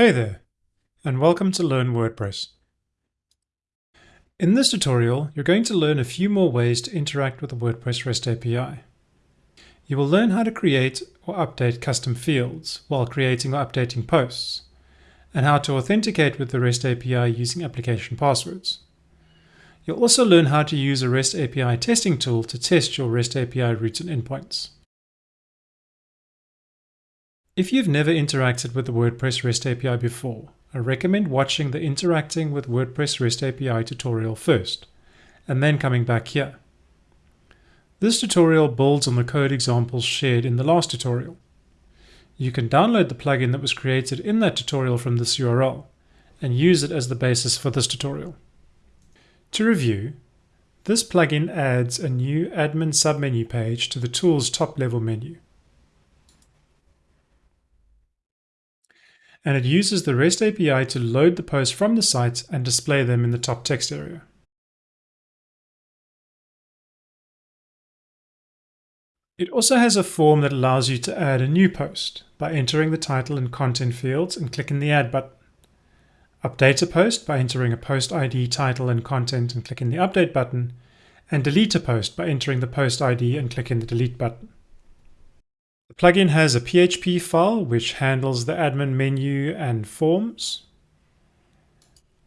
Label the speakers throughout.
Speaker 1: Hey there, and welcome to Learn WordPress. In this tutorial, you're going to learn a few more ways to interact with the WordPress REST API. You will learn how to create or update custom fields while creating or updating posts, and how to authenticate with the REST API using application passwords. You'll also learn how to use a REST API testing tool to test your REST API routes and endpoints. If you've never interacted with the WordPress REST API before, I recommend watching the Interacting with WordPress REST API tutorial first, and then coming back here. This tutorial builds on the code examples shared in the last tutorial. You can download the plugin that was created in that tutorial from this URL, and use it as the basis for this tutorial. To review, this plugin adds a new admin submenu page to the tool's top level menu. And it uses the REST API to load the posts from the site and display them in the top text area. It also has a form that allows you to add a new post by entering the title and content fields and clicking the Add button. Update a post by entering a post ID, title and content and clicking the Update button, and delete a post by entering the post ID and clicking the Delete button. The plugin has a PHP file which handles the admin menu and forms,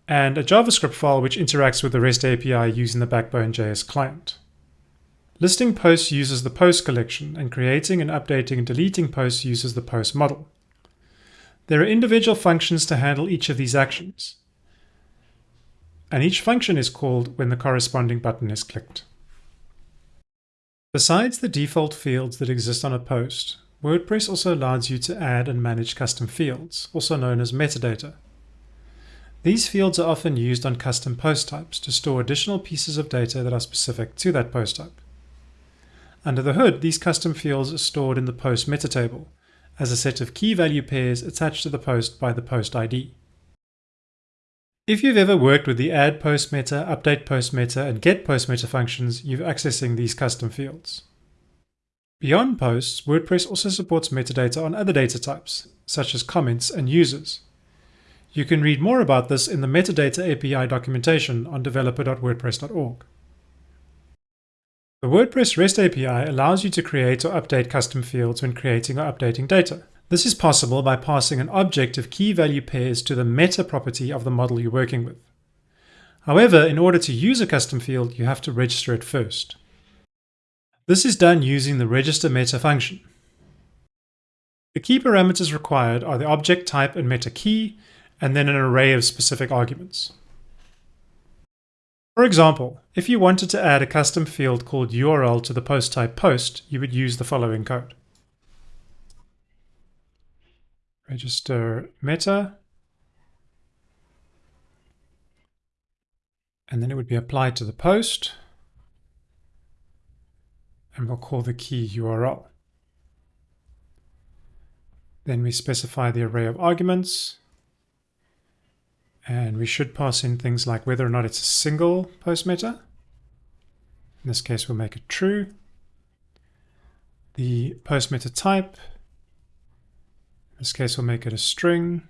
Speaker 1: and a JavaScript file which interacts with the REST API using the Backbone.js client. Listing posts uses the post collection, and creating and updating and deleting posts uses the post model. There are individual functions to handle each of these actions, and each function is called when the corresponding button is clicked. Besides the default fields that exist on a post, WordPress also allows you to add and manage custom fields, also known as metadata. These fields are often used on custom post types to store additional pieces of data that are specific to that post type. Under the hood, these custom fields are stored in the post meta table as a set of key value pairs attached to the post by the post ID. If you've ever worked with the add post meta, update post meta, and get post meta functions, you're accessing these custom fields. Beyond posts, WordPress also supports metadata on other data types, such as comments and users. You can read more about this in the Metadata API documentation on developer.wordpress.org. The WordPress REST API allows you to create or update custom fields when creating or updating data. This is possible by passing an object of key value pairs to the meta property of the model you're working with. However, in order to use a custom field, you have to register it first. This is done using the register meta function. The key parameters required are the object type and meta key, and then an array of specific arguments. For example, if you wanted to add a custom field called URL to the post type post, you would use the following code. Register meta, and then it would be applied to the post, and we'll call the key URL. Then we specify the array of arguments, and we should pass in things like whether or not it's a single post meta. In this case, we'll make it true. The post meta type, this case, we'll make it a string.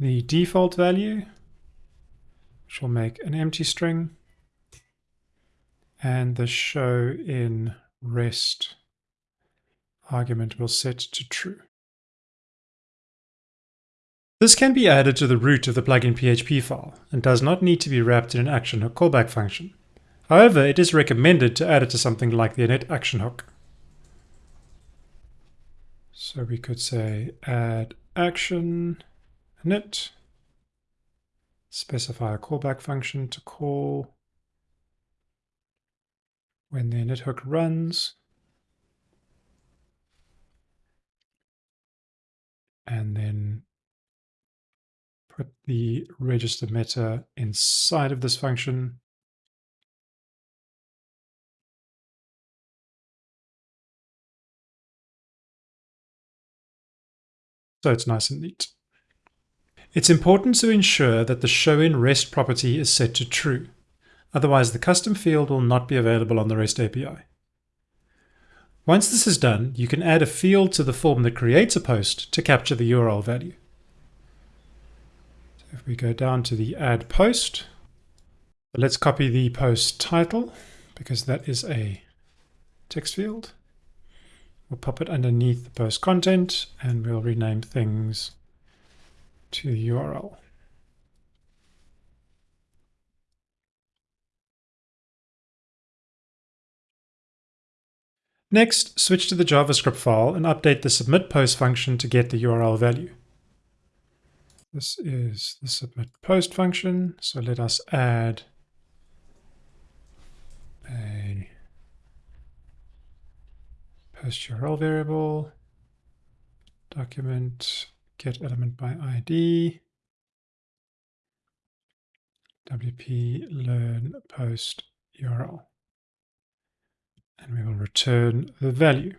Speaker 1: The default value, which will make an empty string. And the show in rest argument will set to true. This can be added to the root of the plugin PHP file and does not need to be wrapped in an action hook callback function. However, it is recommended to add it to something like the init action hook. So we could say add action init, specify a callback function to call. When the init hook runs, and then put the register meta inside of this function so it's nice and neat. It's important to ensure that the show in REST property is set to true. Otherwise, the custom field will not be available on the REST API. Once this is done, you can add a field to the form that creates a post to capture the URL value. So if we go down to the add post, let's copy the post title because that is a text field. We'll pop it underneath the post content and we'll rename things to the URL. Next, switch to the JavaScript file and update the submit post function to get the URL value. This is the submit post function, so let us add URL variable, document get element by ID, wp learn post URL and we will return the value.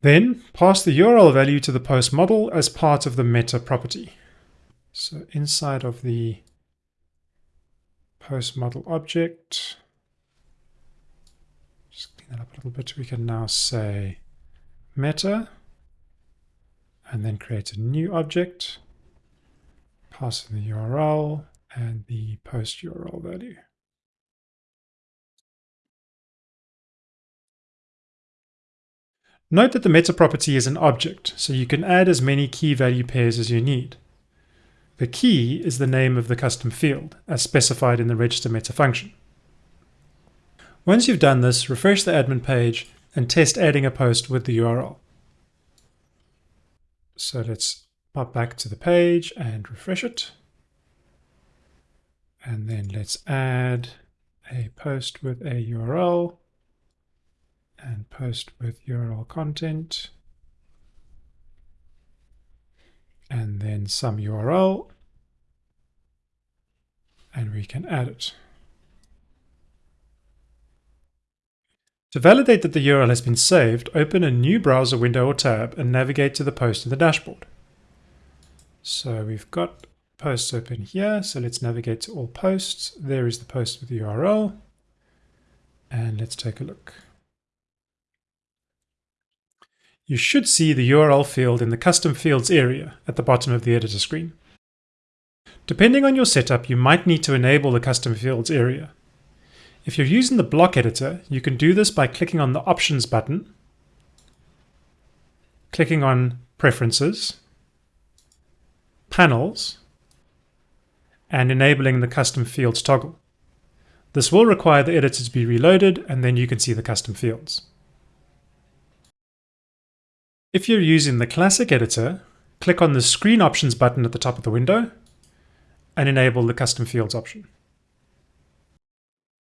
Speaker 1: Then pass the URL value to the post model as part of the meta property. So inside of the post model object, just clean that up a little bit, we can now say meta and then create a new object, pass in the URL and the post URL value. Note that the meta property is an object, so you can add as many key value pairs as you need. The key is the name of the custom field, as specified in the register meta function. Once you've done this, refresh the admin page and test adding a post with the URL. So let's pop back to the page and refresh it. And then let's add a post with a URL and post with URL content and then some URL and we can add it. To validate that the URL has been saved, open a new browser window or tab and navigate to the post in the dashboard. So we've got posts open here, so let's navigate to all posts. There is the post with the URL and let's take a look you should see the URL field in the Custom Fields area at the bottom of the editor screen. Depending on your setup, you might need to enable the Custom Fields area. If you're using the block editor, you can do this by clicking on the Options button, clicking on Preferences, Panels, and enabling the Custom Fields toggle. This will require the editor to be reloaded, and then you can see the custom fields. If you're using the classic editor, click on the Screen Options button at the top of the window and enable the Custom Fields option.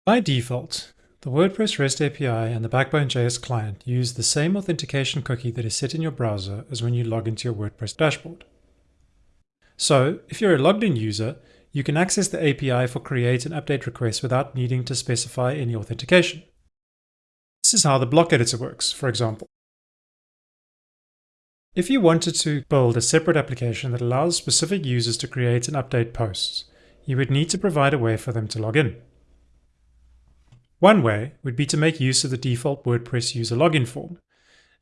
Speaker 1: By default, the WordPress REST API and the Backbone.js client use the same authentication cookie that is set in your browser as when you log into your WordPress dashboard. So, if you're a logged in user, you can access the API for create and update requests without needing to specify any authentication. This is how the block editor works, for example. If you wanted to build a separate application that allows specific users to create and update posts, you would need to provide a way for them to log in. One way would be to make use of the default WordPress user login form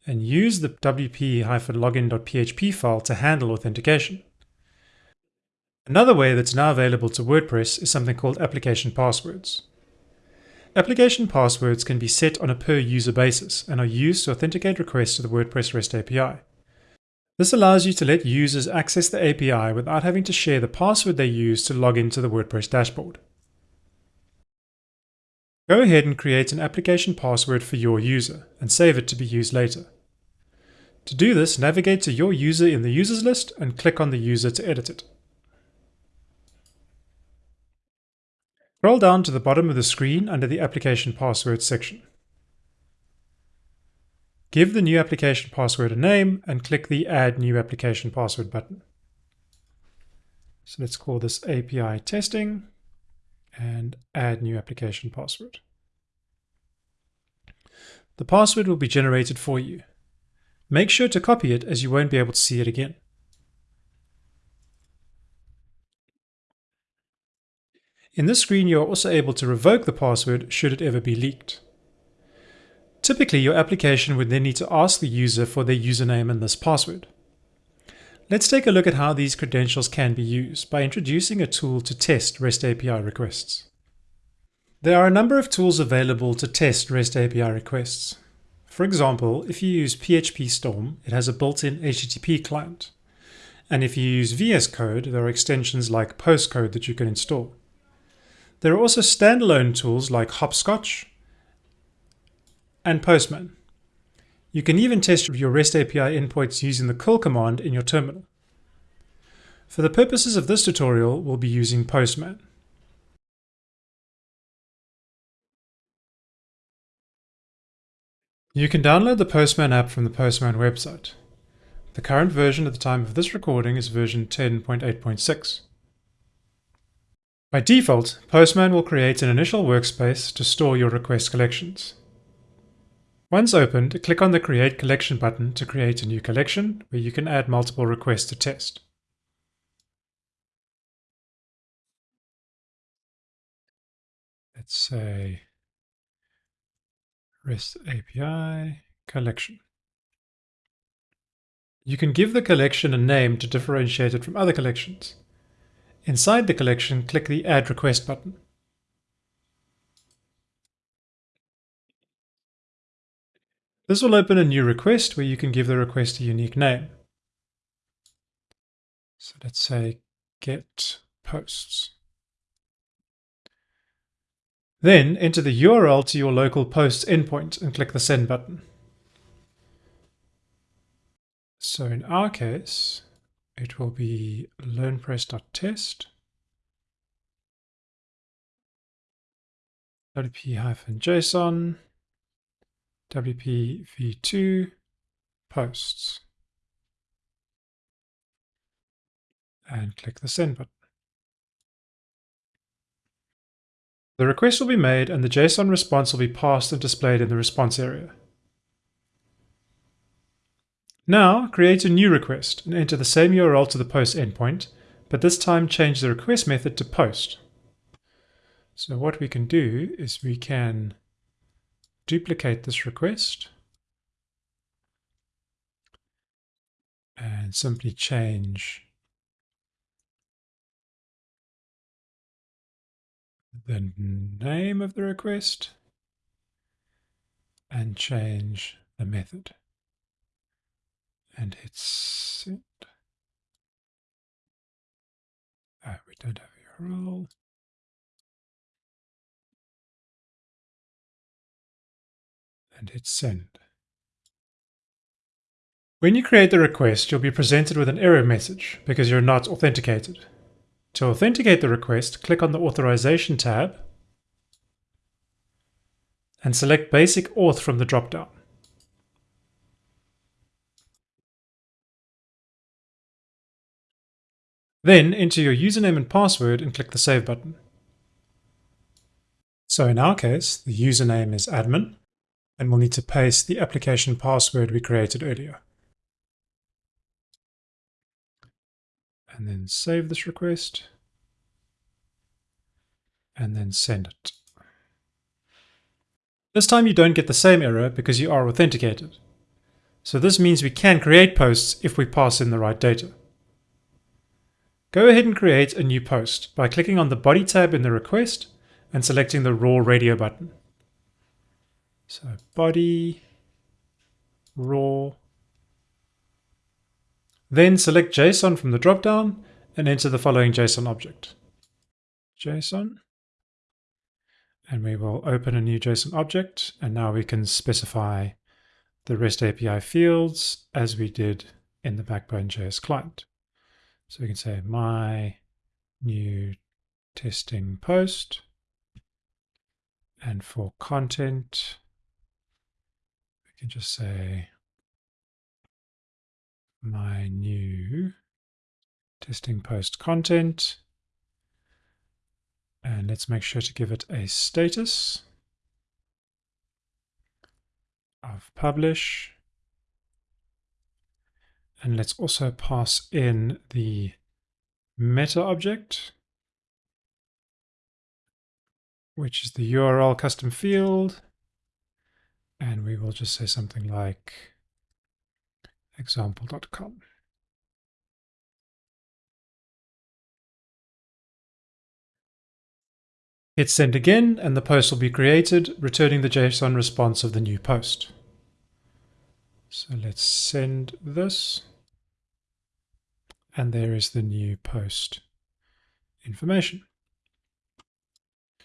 Speaker 1: and use the wp-login.php file to handle authentication. Another way that's now available to WordPress is something called application passwords. Application passwords can be set on a per user basis and are used to authenticate requests to the WordPress REST API. This allows you to let users access the API without having to share the password they use to log into the WordPress dashboard. Go ahead and create an application password for your user and save it to be used later. To do this, navigate to your user in the users list and click on the user to edit it. Scroll down to the bottom of the screen under the application password section. Give the new application password a name and click the Add New Application Password button. So let's call this API Testing and Add New Application Password. The password will be generated for you. Make sure to copy it as you won't be able to see it again. In this screen, you are also able to revoke the password should it ever be leaked. Typically, your application would then need to ask the user for their username and this password. Let's take a look at how these credentials can be used by introducing a tool to test REST API requests. There are a number of tools available to test REST API requests. For example, if you use PHP Storm, it has a built-in HTTP client. And if you use VS Code, there are extensions like Postcode that you can install. There are also standalone tools like Hoppscotch and Postman. You can even test your REST API endpoints using the curl command in your terminal. For the purposes of this tutorial, we'll be using Postman. You can download the Postman app from the Postman website. The current version at the time of this recording is version 10.8.6. By default, Postman will create an initial workspace to store your request collections. Once opened, click on the Create Collection button to create a new collection where you can add multiple requests to test. Let's say REST API collection. You can give the collection a name to differentiate it from other collections. Inside the collection, click the Add Request button. This will open a new request where you can give the request a unique name. So let's say get posts. Then enter the URL to your local posts endpoint and click the send button. So in our case, it will be learnpress.test wp-json WP v2 posts and click the send button. The request will be made and the JSON response will be passed and displayed in the response area. Now create a new request and enter the same URL to the post endpoint, but this time change the request method to post. So what we can do is we can duplicate this request and simply change the name of the request and change the method and hit send. Ah, we don't have a URL. And hit send. When you create the request, you'll be presented with an error message because you're not authenticated. To authenticate the request, click on the Authorization tab and select Basic Auth from the dropdown. Then enter your username and password and click the Save button. So in our case, the username is admin and we'll need to paste the application password we created earlier. And then save this request and then send it. This time you don't get the same error because you are authenticated. So this means we can create posts if we pass in the right data. Go ahead and create a new post by clicking on the body tab in the request and selecting the raw radio button. So body, raw. Then select JSON from the dropdown and enter the following JSON object. JSON. And we will open a new JSON object. And now we can specify the REST API fields as we did in the Backbone.js client. So we can say my new testing post. And for content, can just say my new testing post content. And let's make sure to give it a status of publish. And let's also pass in the meta object, which is the URL custom field And we will just say something like example.com. Hit send again and the post will be created, returning the JSON response of the new post. So let's send this. And there is the new post information.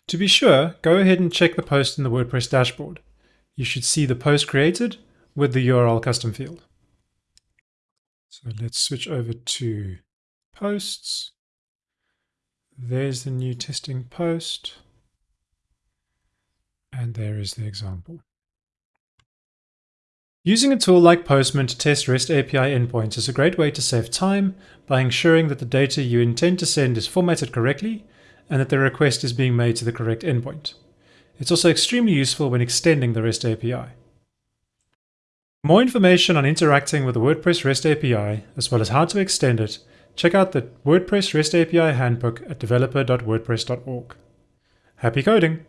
Speaker 1: To be sure, go ahead and check the post in the WordPress dashboard. You should see the post created with the URL custom field. So let's switch over to posts. There's the new testing post. And there is the example. Using a tool like Postman to test REST API endpoints is a great way to save time by ensuring that the data you intend to send is formatted correctly and that the request is being made to the correct endpoint. It's also extremely useful when extending the REST API. More information on interacting with the WordPress REST API, as well as how to extend it, check out the WordPress REST API Handbook at developer.wordpress.org. Happy coding!